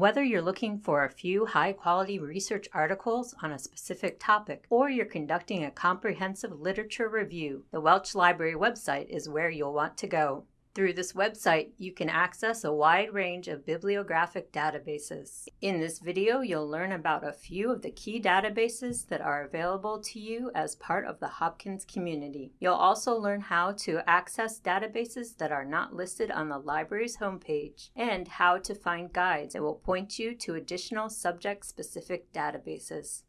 Whether you're looking for a few high-quality research articles on a specific topic, or you're conducting a comprehensive literature review, the Welch Library website is where you'll want to go. Through this website, you can access a wide range of bibliographic databases. In this video, you'll learn about a few of the key databases that are available to you as part of the Hopkins community. You'll also learn how to access databases that are not listed on the library's homepage and how to find guides that will point you to additional subject-specific databases.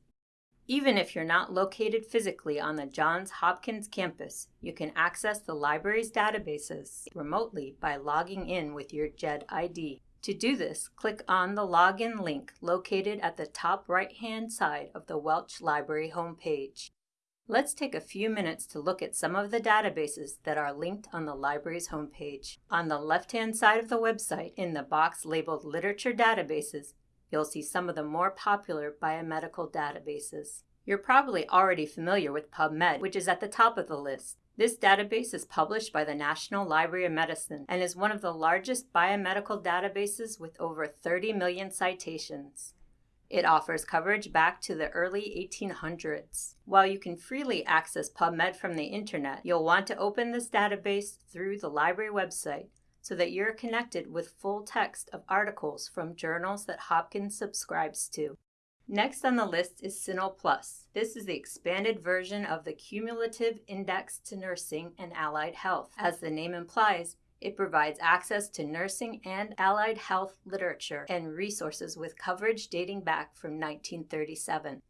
Even if you're not located physically on the Johns Hopkins campus, you can access the library's databases remotely by logging in with your JHED ID. To do this, click on the login link located at the top right-hand side of the Welch Library homepage. Let's take a few minutes to look at some of the databases that are linked on the library's homepage. On the left-hand side of the website, in the box labeled Literature Databases, you'll see some of the more popular biomedical databases. You're probably already familiar with PubMed, which is at the top of the list. This database is published by the National Library of Medicine and is one of the largest biomedical databases with over 30 million citations. It offers coverage back to the early 1800s. While you can freely access PubMed from the internet, you'll want to open this database through the library website so that you're connected with full text of articles from journals that Hopkins subscribes to. Next on the list is CINAHL Plus. This is the expanded version of the Cumulative Index to Nursing and Allied Health. As the name implies, it provides access to nursing and allied health literature and resources with coverage dating back from 1937.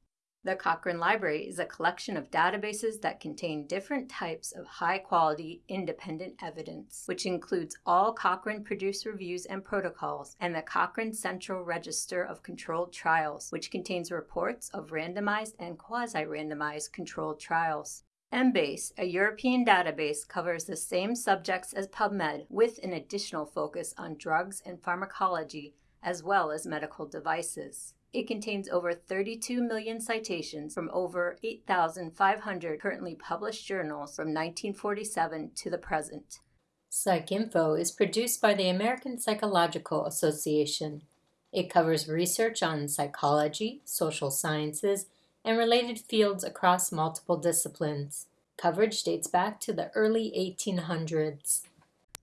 The Cochrane Library is a collection of databases that contain different types of high-quality independent evidence, which includes all Cochrane-produced reviews and protocols, and the Cochrane Central Register of Controlled Trials, which contains reports of randomized and quasi-randomized controlled trials. Embase, a European database, covers the same subjects as PubMed with an additional focus on drugs and pharmacology, as well as medical devices. It contains over 32 million citations from over 8,500 currently published journals from 1947 to the present. PsycInfo is produced by the American Psychological Association. It covers research on psychology, social sciences, and related fields across multiple disciplines. Coverage dates back to the early 1800s.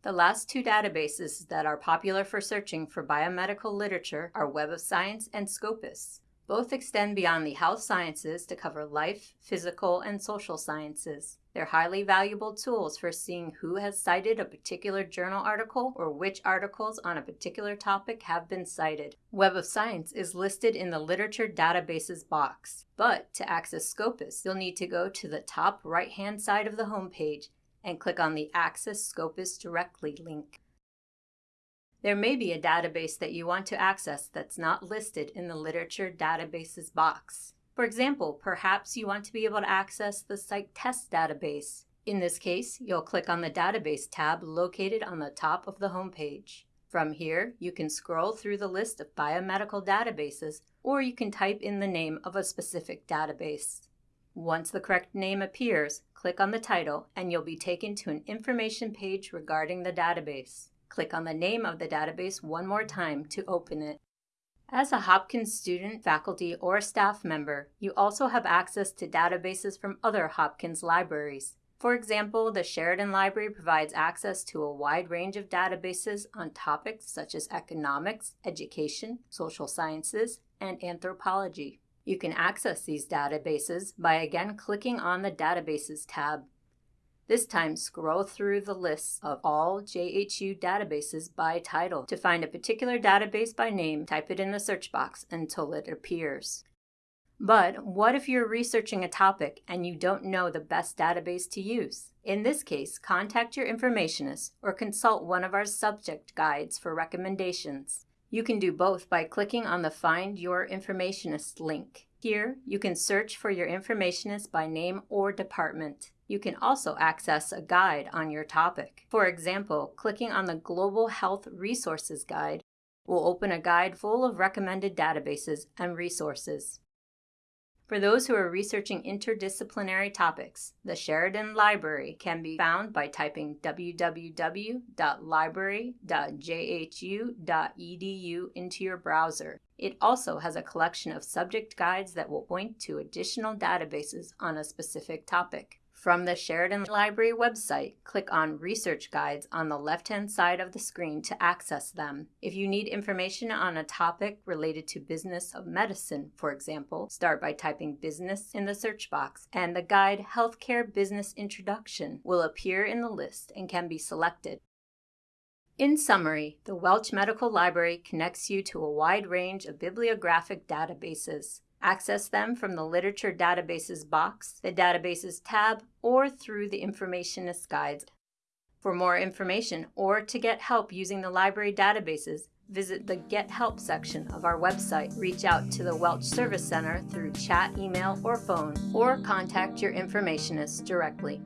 The last two databases that are popular for searching for biomedical literature are Web of Science and Scopus. Both extend beyond the health sciences to cover life, physical, and social sciences. They're highly valuable tools for seeing who has cited a particular journal article or which articles on a particular topic have been cited. Web of Science is listed in the Literature Databases box, but to access Scopus, you'll need to go to the top right-hand side of the homepage and click on the Access Scopus Directly link. There may be a database that you want to access that's not listed in the Literature Databases box. For example, perhaps you want to be able to access the PsycTest database. In this case, you'll click on the Database tab located on the top of the homepage. From here, you can scroll through the list of biomedical databases, or you can type in the name of a specific database. Once the correct name appears, click on the title and you'll be taken to an information page regarding the database. Click on the name of the database one more time to open it. As a Hopkins student, faculty, or staff member, you also have access to databases from other Hopkins libraries. For example, the Sheridan Library provides access to a wide range of databases on topics such as economics, education, social sciences, and anthropology. You can access these databases by again clicking on the Databases tab. This time, scroll through the list of all JHU databases by title. To find a particular database by name, type it in the search box until it appears. But what if you're researching a topic and you don't know the best database to use? In this case, contact your informationist or consult one of our subject guides for recommendations. You can do both by clicking on the Find Your Informationist link. Here, you can search for your informationist by name or department. You can also access a guide on your topic. For example, clicking on the Global Health Resources Guide will open a guide full of recommended databases and resources. For those who are researching interdisciplinary topics, the Sheridan Library can be found by typing www.library.jhu.edu into your browser. It also has a collection of subject guides that will point to additional databases on a specific topic. From the Sheridan Library website, click on Research Guides on the left-hand side of the screen to access them. If you need information on a topic related to business of medicine, for example, start by typing business in the search box, and the guide Healthcare Business Introduction will appear in the list and can be selected. In summary, the Welch Medical Library connects you to a wide range of bibliographic databases. Access them from the Literature Databases box, the Databases tab, or through the Informationist Guides. For more information or to get help using the library databases, visit the Get Help section of our website. Reach out to the Welch Service Center through chat, email, or phone, or contact your informationist directly.